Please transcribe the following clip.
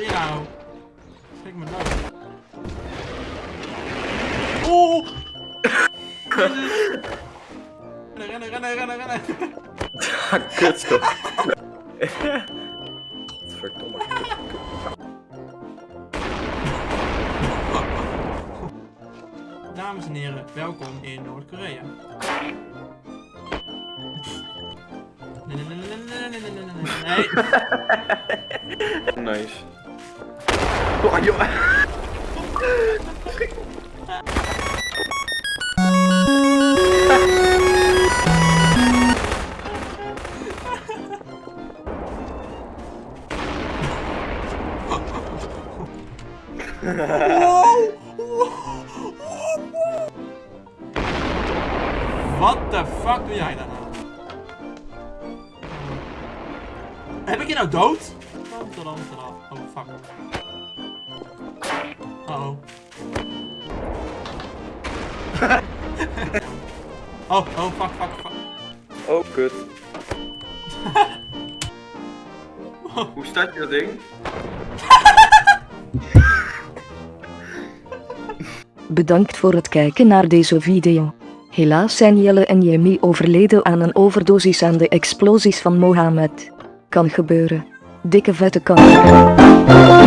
weer hou. Schrik me dood. Oeh! rennen, rennen, rennen, rennen. Kut toch. Godverdomme. Dames en heren, welkom in Noord-Korea. Nee. nice. Oh, joh. Wat de fuck doe jij nou? Heb ik je nou dood? Tadam, tadam. Oh fuck. Uh oh. oh, oh fuck, fuck, fuck. Oh, kut. Hoe staat je dat ding? Bedankt voor het kijken naar deze video. Helaas zijn Jelle en Jamie overleden aan een overdosis aan de explosies van Mohammed. Kan gebeuren. Dikke vette kan.